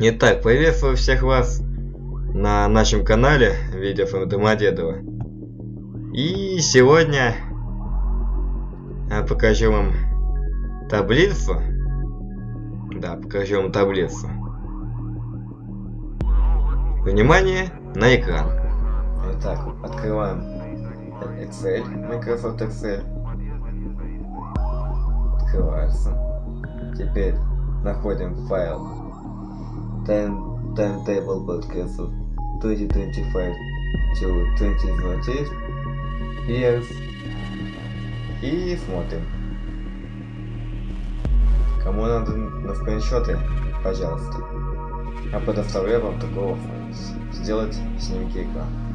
Итак, приветствую всех вас на нашем канале Видео Домодедово. И сегодня я покажу вам таблицу. Да, покажу вам таблицу. Внимание на экран. Итак, открываем Excel, Microsoft Excel. Открывается. Теперь находим файл time, timetable podcast of 2025 to 2030 years и смотрим. Кому надо на скриншоты, пожалуйста. А предоставляю вам такого сделать снимки экрана.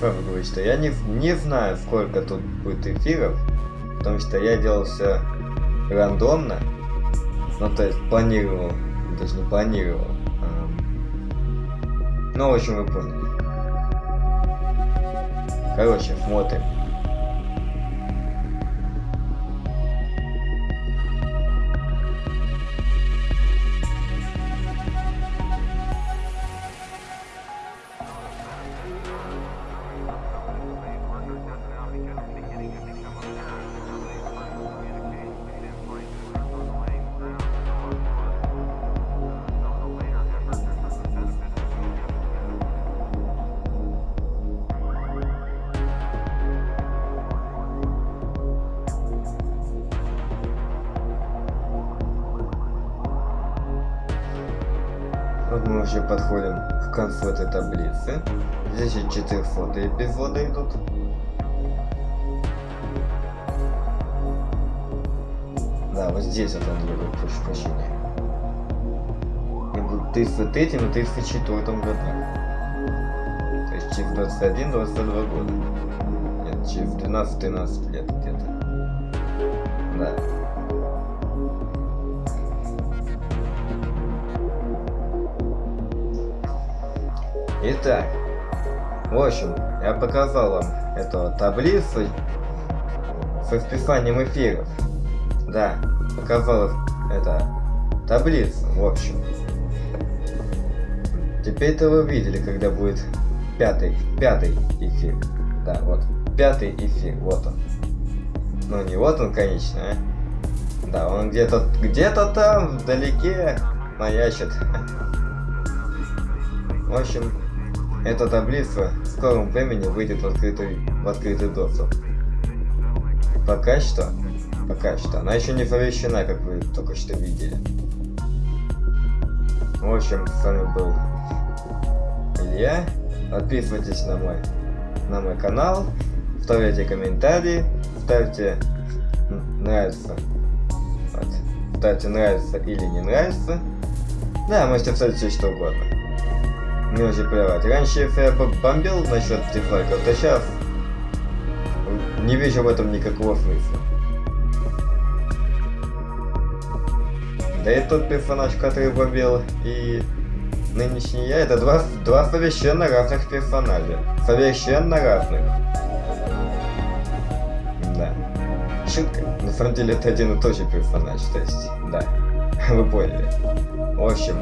Сразу говорю, что я не, не знаю, сколько тут будет эфиров, потому что я делал все рандомно, ну то есть планировал, даже не планировал. Ну, в общем, вы поняли. Короче, смотрим. Мы уже подходим к концу этой таблицы. Здесь еще 400 эпизоды идут. Да, вот здесь вот он любит, прошу прощения. И будет 33 и 34 году. То есть через 21-22 года. Нет, через 12-13 лет где-то. Да. Итак, в общем, я показал вам эту таблицу с расписанием эфиров. Да, показал это таблицу, в общем. Теперь-то вы видели, когда будет пятый, пятый эфир. Да, вот, пятый эфир, вот он. Ну не вот он, конечно, а. Да, он где-то, где-то там, вдалеке, маячит. В общем, эта таблица в скором времени выйдет в открытый, в открытый доступ. Пока что, пока что, она еще не помещена, как вы только что видели. В общем, с вами был Илья. Подписывайтесь на мой, на мой канал, ставьте комментарии, ставьте нравится, вот, ставьте нравится или не нравится. Да, можете ставить все что угодно. Мне уже плевать. Раньше я бомбил насчет дизлайков, то сейчас не вижу в этом никакого смысла. Да и тот персонаж, который бомбил, и нынешний я, это два, два совершенно разных персонажа. Совершенно разных. Да. Шутка. На самом деле это один и тот же персонаж, то есть, да. Вы поняли. В общем,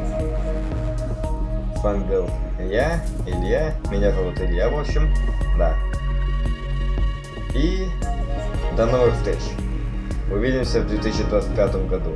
вами был я, Илья. Меня зовут Илья, в общем. Да. И до новых встреч. Увидимся в 2025 году.